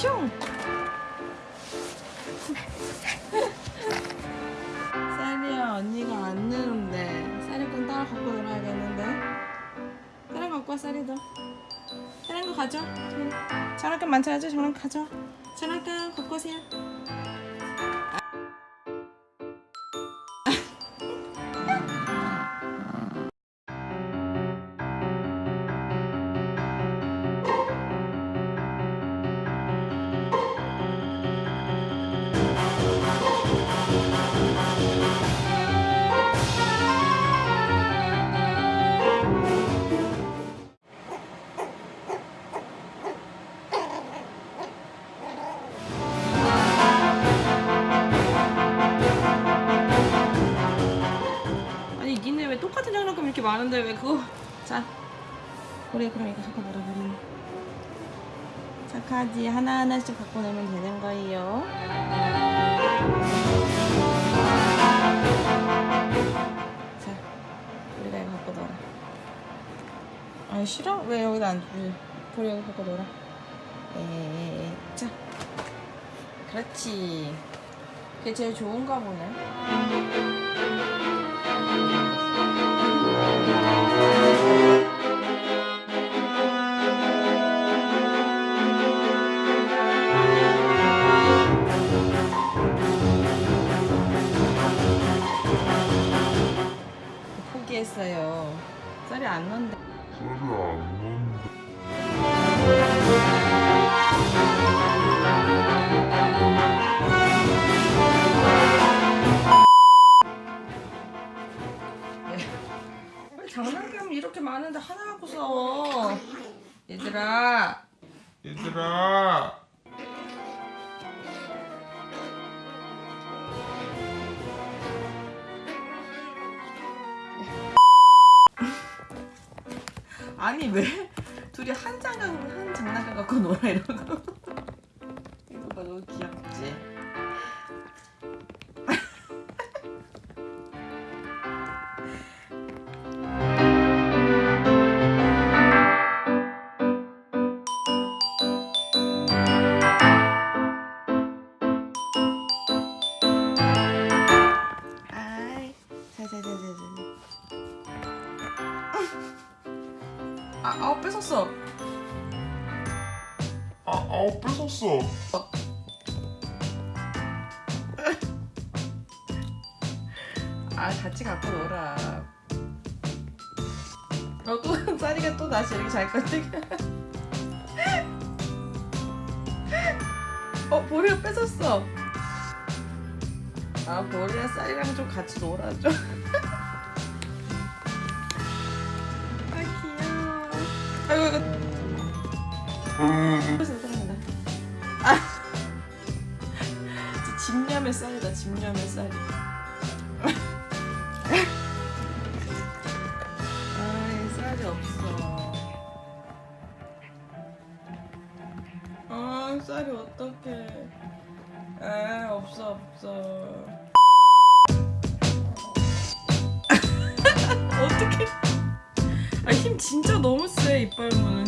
슝! 쌀이야 언니가 안 내는데 쌀이건 따라 갖고 놀아야겠는데? 다른 거 갖고 와 쌀이도. 다른 거 가져 장난감 많지 않죠? 장난감 가져 장난감 갖고 오세요. 이렇게 많은데 왜 그거? 자 우리 그럼 이거 놀아 우리 착하지. 하나하나씩 갖고 놀면 되는 거예요. 자 우리가 이거 갖고 놀아. 아니 싫어? 왜 여기다 안 주지? 우리 여기 갖고 놀아. 에에에 자 그렇지. 그게 제일 좋은가 보네 포기했어요. 쌀이 안 넣는데. 왜 장난감 이렇게 많은데 하나 갖고 싸워. 얘들아. 얘들아 아니 왜 둘이 한 장난 한 장난감 갖고 놀아 이러고. 이거 봐 너무 귀엽 아, 아우 뺏었어. 아, 아우 뺏었어 아, 같이 갖고 놀아. 어, 또 쌀이가 또 다시 여기 잘 건데. 어, 보리가 뺏었어. 아, 보리야 쌀이랑 좀 같이 놀아줘. 집념의 쌀이다, 집념의 쌀이. 아이, 쌀이 없어. 아, 쌀이 어떡해. 아, 없어, 없어. 어떡해. 아, 힘 진짜 너무 세, 이빨 무는